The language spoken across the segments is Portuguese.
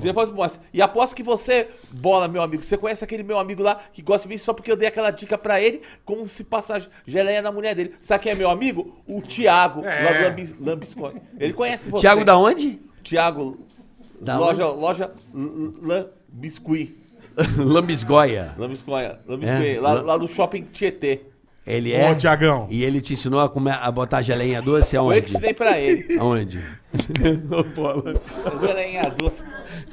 Depois mostra. E aposto que você, bola, meu amigo, você conhece aquele meu amigo lá que gosta de mim só porque eu dei aquela dica pra ele, como se passar geleia na mulher dele. Sabe quem é meu amigo? O Thiago, É. lá do Lambis, Lambiscoia. Ele conhece você. Thiago da onde? Thiago, Da loja, loja L- Lambiscuit. Lambisgoia. Lambiscoia, Lambiscuit, É? lá, lá do shopping Tietê. Ele é. Ô, Tiagão. E ele te ensinou a, comer, a botar geleinha doce Foi eu aonde? que ensinei pra ele. Aonde? Geleinha doce.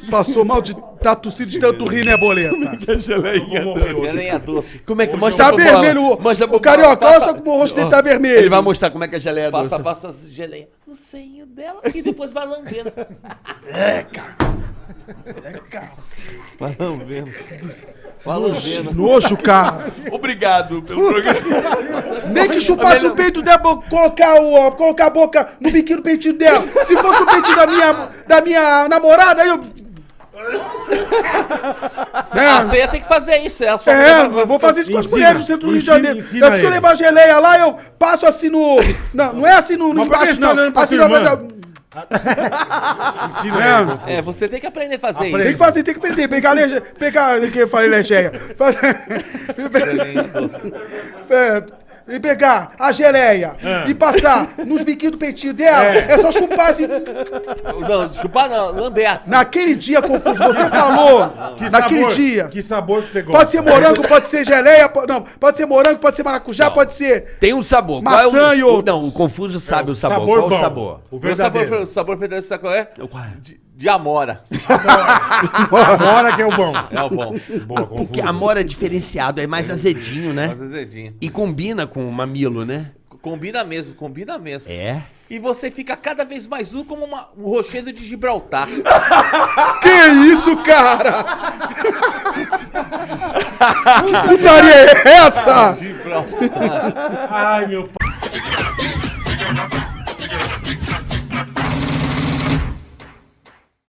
Passou mal de tá tossindo de tanto rir, né, boleta? Eu vou morrer hoje. Geleinha doce. Como é que mostra Tá pro Bola? vermelho o, Mostra pro o carioca, Bola, olha passa- só como o rosto dele tá vermelho. Ele vai mostrar como é que a geleia é doce. Passa, passa as geleinhas no seinho dela e depois vai lambendo. Vai lambendo. Vai lambendo. Nojo, cara. Obrigado pelo programa. Nem que chupasse o peito dela, bo- colocar, o, colocar a boca no biquíni do peitinho dela. Se fosse o peitinho da minha, da minha namorada, aí eu. Ah, você ia ter que fazer isso. É, a sua É, eu vou fazer isso com as Ensina, mulheres do centro do Rio de ensina, Janeiro. ensina Eu se eu levar a geleia lá, eu passo assim no. Não, não é assim no, no que embaixo, não. Assim na? Ensina É. fofo. É, você tem que aprender a fazer Tem isso. que fazer, tem que aprender. Pegar a leche, pegar. O que eu falei, doce. É, E pegar a geleia Ah. e passar nos biquinhos do peitinho dela, é, só chupar assim. Não, chupar não, lamber. assim. Naquele dia, Confuso, você falou. Que naquele sabor, dia. Que sabor que você gosta? Pode ser morango, pode ser geleia, não, pode ser morango, pode ser maracujá, pode ser. Tem um sabor. Maçã Qual é e o, outros. Não, o confuso sabe o sabor. Sabor Qual bom. o sabor? O O meu sabor, verdadeiro. o sabor verdadeiro, sabe qual é? Qual é? De, de amora. Amora que é o bom. É o bom. Boa, Porque confuso. amor é diferenciado, é mais azedinho, né? Faz azedinho. E combina com o mamilo, né? Combina mesmo, combina mesmo. É. E você fica cada vez mais duro como uma- um rochedo de Gibraltar. Que isso, cara? que putaria é essa? Gibraltar. Ai, meu pai.